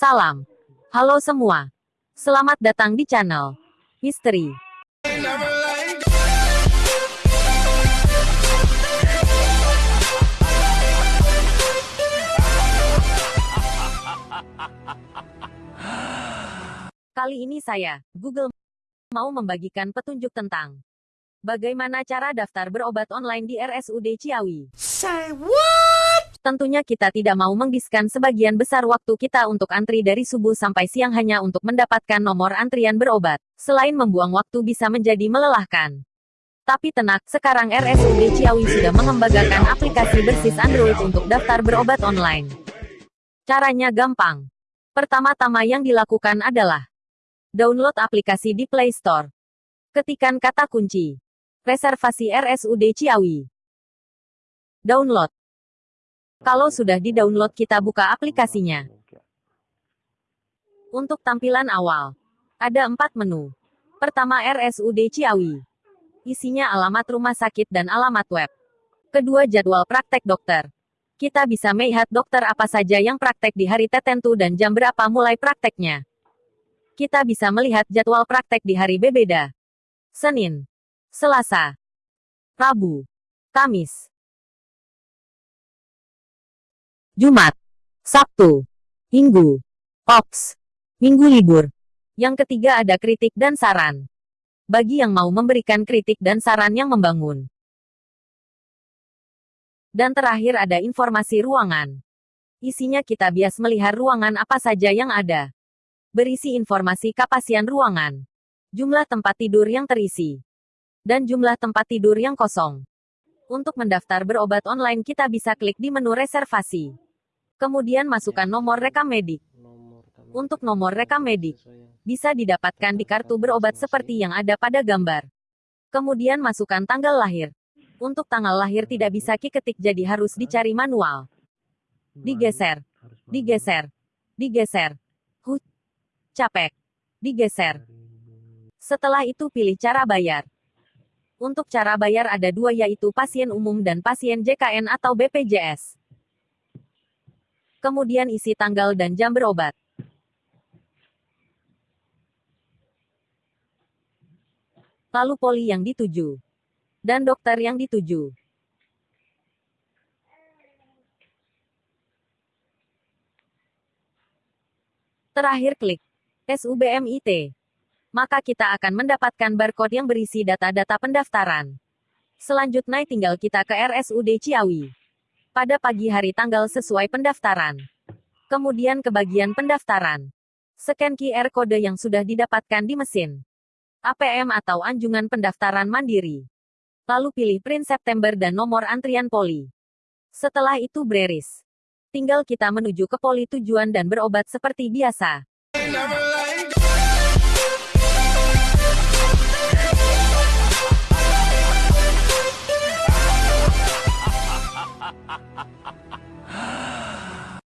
Salam. Halo semua. Selamat datang di channel Misteri. Kali ini saya, Google, mau membagikan petunjuk tentang bagaimana cara daftar berobat online di RSUD Ciawi. Say what? Tentunya kita tidak mau menghabiskan sebagian besar waktu kita untuk antri dari subuh sampai siang hanya untuk mendapatkan nomor antrian berobat. Selain membuang waktu bisa menjadi melelahkan. Tapi tenang, sekarang RSUD Ciawi sudah mengembangkan aplikasi bersis Android untuk daftar berobat online. Caranya gampang. Pertama-tama yang dilakukan adalah download aplikasi di Play Store. Ketikkan kata kunci reservasi RSUD Ciawi. Download. Kalau sudah di-download kita buka aplikasinya. Untuk tampilan awal, ada empat menu. Pertama RSUD Ciawi. Isinya alamat rumah sakit dan alamat web. Kedua jadwal praktek dokter. Kita bisa melihat dokter apa saja yang praktek di hari tertentu dan jam berapa mulai prakteknya. Kita bisa melihat jadwal praktek di hari berbeda. Senin, Selasa, Rabu, Kamis, Jumat, Sabtu, Minggu, Ops, Minggu libur. Yang ketiga ada kritik dan saran. Bagi yang mau memberikan kritik dan saran yang membangun. Dan terakhir ada informasi ruangan. Isinya kita bias melihat ruangan apa saja yang ada. Berisi informasi kapasian ruangan. Jumlah tempat tidur yang terisi. Dan jumlah tempat tidur yang kosong. Untuk mendaftar berobat online kita bisa klik di menu reservasi. Kemudian masukkan nomor rekam medik. Untuk nomor rekam medik, bisa didapatkan di kartu berobat seperti yang ada pada gambar. Kemudian masukkan tanggal lahir. Untuk tanggal lahir tidak bisa ketik jadi harus dicari manual. Digeser. Digeser. Digeser. Huh. Capek. Digeser. Setelah itu pilih cara bayar. Untuk cara bayar ada dua yaitu pasien umum dan pasien JKN atau BPJS. Kemudian isi tanggal dan jam berobat. Lalu poli yang dituju. Dan dokter yang dituju. Terakhir klik SUBMIT. Maka kita akan mendapatkan barcode yang berisi data-data pendaftaran. Selanjutnya tinggal kita ke RSUD Ciawi pada pagi hari tanggal sesuai pendaftaran. Kemudian ke bagian pendaftaran. Scan QR kode yang sudah didapatkan di mesin. APM atau anjungan pendaftaran mandiri. Lalu pilih print September dan nomor antrian poli. Setelah itu beres. Tinggal kita menuju ke poli tujuan dan berobat seperti biasa.